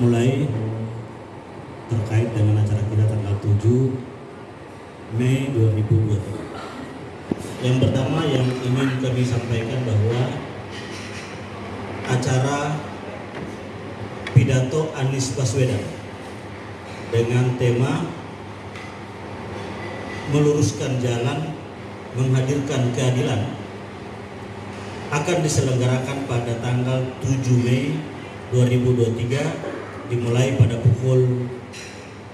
mulai terkait dengan acara kita tanggal 7 Mei 2023. Yang pertama yang ingin kami sampaikan bahwa acara pidato Anies Baswedan dengan tema meluruskan jalan menghadirkan keadilan akan diselenggarakan pada tanggal 7 Mei 2023 dimulai pada pukul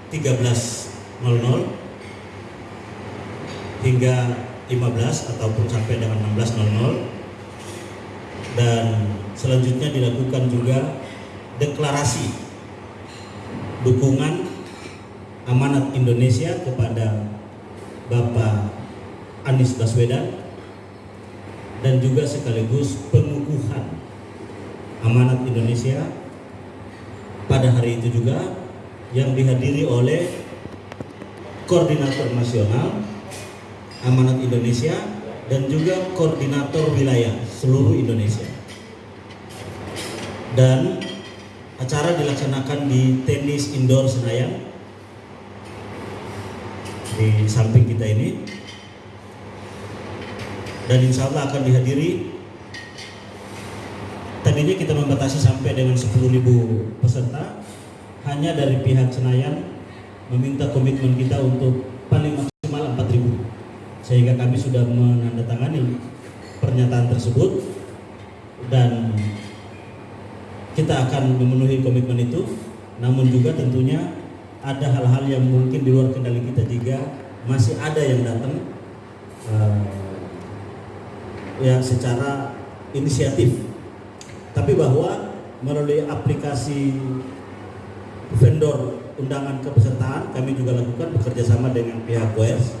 13.00 hingga 15 ataupun sampai dengan 16.00 dan selanjutnya dilakukan juga deklarasi dukungan amanat Indonesia kepada Bapak Anies Baswedan dan juga sekaligus pengukuhan amanat Indonesia pada hari itu juga yang dihadiri oleh koordinator nasional amanat Indonesia dan juga koordinator wilayah seluruh Indonesia. Dan acara dilaksanakan di tenis indoor Senayan di samping kita ini. Dan insya Allah akan dihadiri tadinya kita membatasi sampai dengan 10.000 peserta. Hanya dari pihak Senayan meminta komitmen kita untuk paling maksimal 4.000 sehingga kami sudah menandatangani pernyataan tersebut dan kita akan memenuhi komitmen itu. Namun juga tentunya ada hal-hal yang mungkin di luar kendali kita jika masih ada yang datang uh, ya secara inisiatif tapi bahwa melalui aplikasi vendor undangan kepesertaan kami juga lakukan bekerjasama dengan pihak WES.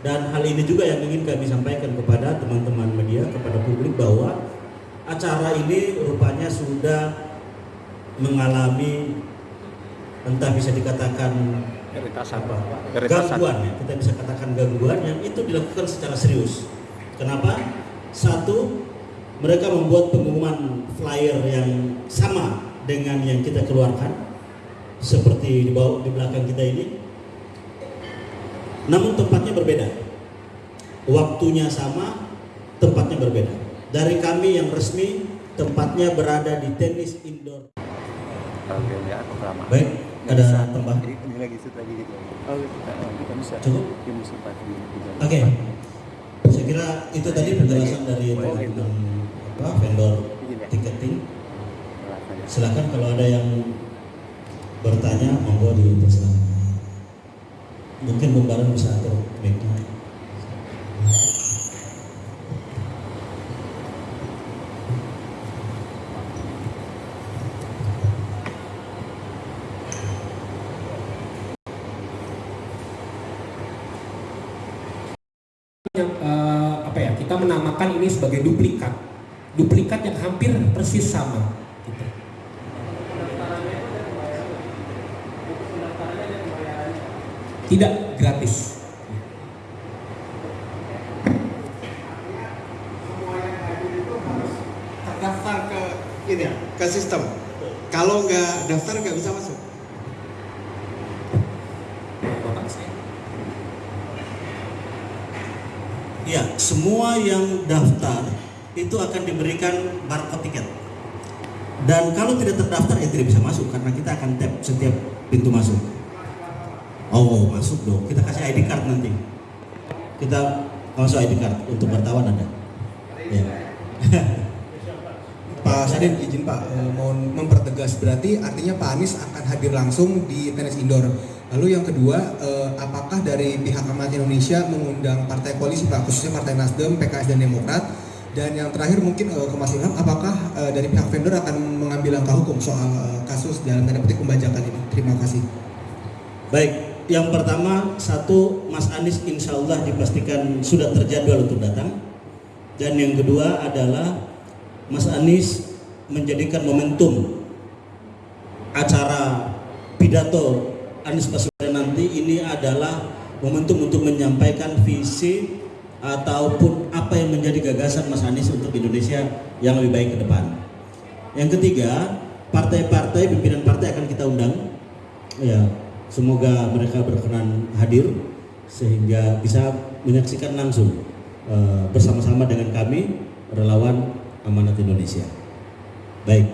Dan hal ini juga yang ingin kami sampaikan kepada teman-teman media kepada publik bahwa acara ini rupanya sudah mengalami entah bisa dikatakan apa gangguan ya kita bisa katakan gangguan yang itu dilakukan secara serius. Kenapa? Satu, mereka membuat pengumuman flyer yang sama dengan yang kita keluarkan, seperti di bawah di belakang kita ini. Namun tempatnya berbeda, waktunya sama, tempatnya berbeda. Dari kami yang resmi, tempatnya berada di tenis indoor. Baik, ada tambah. Cukup. Oke. Okay saya kira itu tadi penjelasan dari teman-teman apa vendor tiketing silakan kalau ada yang bertanya monggo dipersilakan. Mungkin Bung bisa atur mic kita menamakan ini sebagai duplikat. Duplikat yang hampir persis sama gitu. tidak gratis. Ke ini ya ke sistem. Kalau nggak daftar nggak bisa masuk Ya, semua yang daftar itu akan diberikan barcode tiket. Dan kalau tidak terdaftar ya tidak bisa masuk karena kita akan tap setiap pintu masuk. Oh, masuk dong. Kita kasih ID card nanti. Kita masuk ID card untuk wartawan ada. Ya. Pak Sadin izin Pak eh, mohon mempertegas berarti artinya Pak Anies akan hadir langsung di tenis indoor Lalu yang kedua, eh, apakah dari pihak Amat Indonesia mengundang partai koalisi Pak, khususnya Partai Nasdem, PKS dan Demokrat? Dan yang terakhir mungkin eh, ke Mas Ilham, apakah eh, dari pihak vendor akan mengambil langkah hukum soal eh, kasus dalam tanda petik pembajakan ini? Terima kasih. Baik, yang pertama satu Mas Anies insya Allah dipastikan sudah terjadwal untuk datang. Dan yang kedua adalah Mas Anies menjadikan momentum acara pidato Anies Baswedan nanti ini adalah momentum untuk menyampaikan visi ataupun apa yang menjadi gagasan Mas Anies untuk Indonesia yang lebih baik ke depan. Yang ketiga, partai-partai pimpinan partai akan kita undang. Ya semoga mereka berkenan hadir sehingga bisa menyaksikan langsung eh, bersama-sama dengan kami relawan amanat Indonesia. Baik.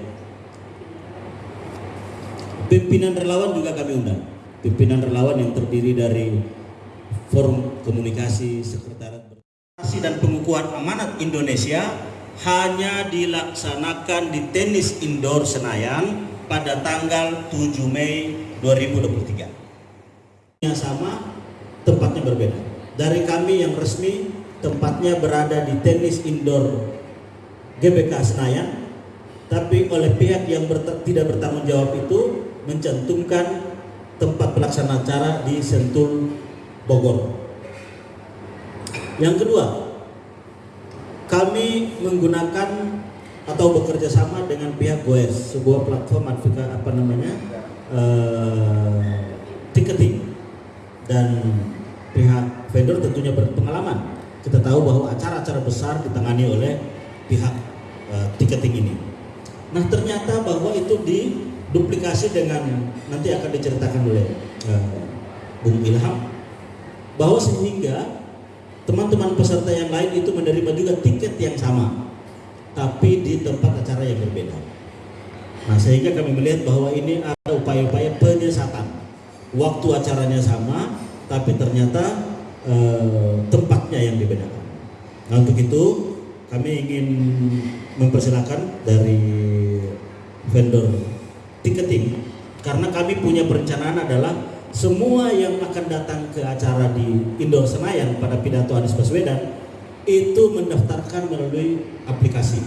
Pimpinan relawan juga kami undang pimpinan relawan yang terdiri dari forum komunikasi sekretariat Komunikasi dan pengukuhan amanat Indonesia hanya dilaksanakan di tenis indoor Senayan pada tanggal 7 Mei 2023. Yang sama, tempatnya berbeda. Dari kami yang resmi, tempatnya berada di tenis indoor GBK Senayan, tapi oleh pihak yang ber- tidak bertanggung jawab itu mencantumkan tempat pelaksana acara di Sentul, Bogor. Yang kedua, kami menggunakan atau bekerja sama dengan pihak Goes, sebuah platform advokasi apa namanya eh, ticketing dan pihak vendor tentunya berpengalaman. Kita tahu bahwa acara-acara besar ditangani oleh pihak eh, ticketing ini. Nah ternyata bahwa diduplikasi dengan nanti akan diceritakan oleh eh, Bung Ilham bahwa sehingga teman-teman peserta yang lain itu menerima juga tiket yang sama tapi di tempat acara yang berbeda. Nah sehingga kami melihat bahwa ini ada upaya-upaya penyesatan. Waktu acaranya sama tapi ternyata eh, tempatnya yang dibedakan. Nah untuk itu kami ingin mempersilahkan dari vendor ticketing karena kami punya perencanaan adalah semua yang akan datang ke acara di Indoor Senayan pada pidato Anies Baswedan itu mendaftarkan melalui aplikasi.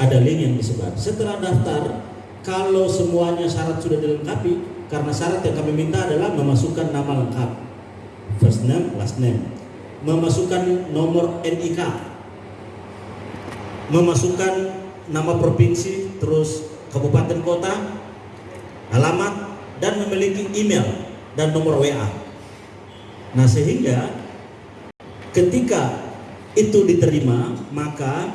Ada link yang disebar. Setelah daftar, kalau semuanya syarat sudah dilengkapi, karena syarat yang kami minta adalah memasukkan nama lengkap, first name, last name, memasukkan nomor NIK, memasukkan nama provinsi, terus kabupaten kota, alamat, dan memiliki email dan nomor WA. Nah, sehingga ketika itu diterima, maka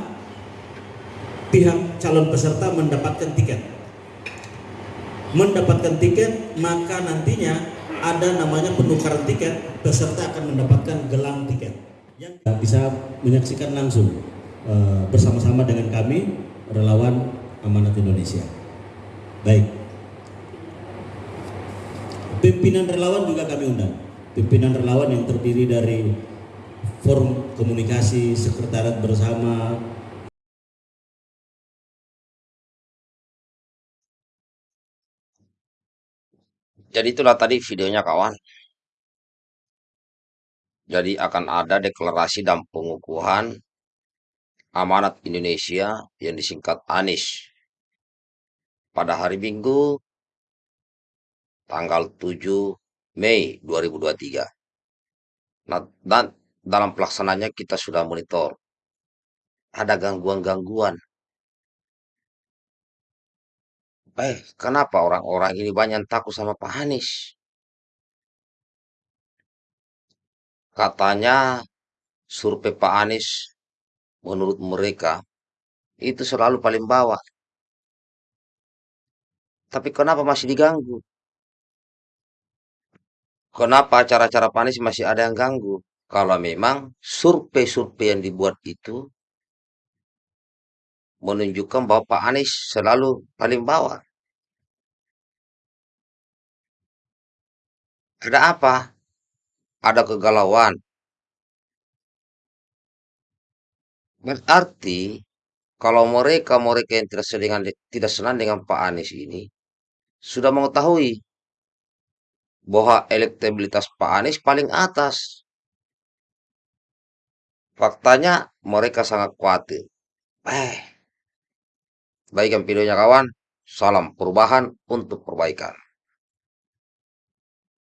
pihak calon peserta mendapatkan tiket. Mendapatkan tiket, maka nantinya ada namanya penukaran tiket, peserta akan mendapatkan gelang tiket. Yang bisa menyaksikan langsung eh, bersama-sama dengan kami relawan amanat Indonesia. Baik. Pimpinan relawan juga kami undang. Pimpinan relawan yang terdiri dari forum komunikasi sekretariat bersama Jadi itulah tadi videonya kawan. Jadi akan ada deklarasi dan pengukuhan amanat Indonesia yang disingkat ANIS pada hari Minggu tanggal 7 Mei 2023. Nah, dan dalam pelaksananya kita sudah monitor. Ada gangguan-gangguan. Eh, kenapa orang-orang ini banyak takut sama Pak Anies? Katanya survei Pak Anies menurut mereka itu selalu paling bawah. Tapi kenapa masih diganggu? Kenapa acara-acara Pak Anies masih ada yang ganggu? Kalau memang survei-survei yang dibuat itu menunjukkan bahwa Pak Anies selalu paling bawah. Ada apa? Ada kegalauan. Berarti kalau mereka mereka yang tidak senang dengan Pak Anies ini sudah mengetahui bahwa elektabilitas Pak Anies paling atas. Faktanya mereka sangat khawatir. Eh, baikkan videonya kawan. Salam perubahan untuk perbaikan.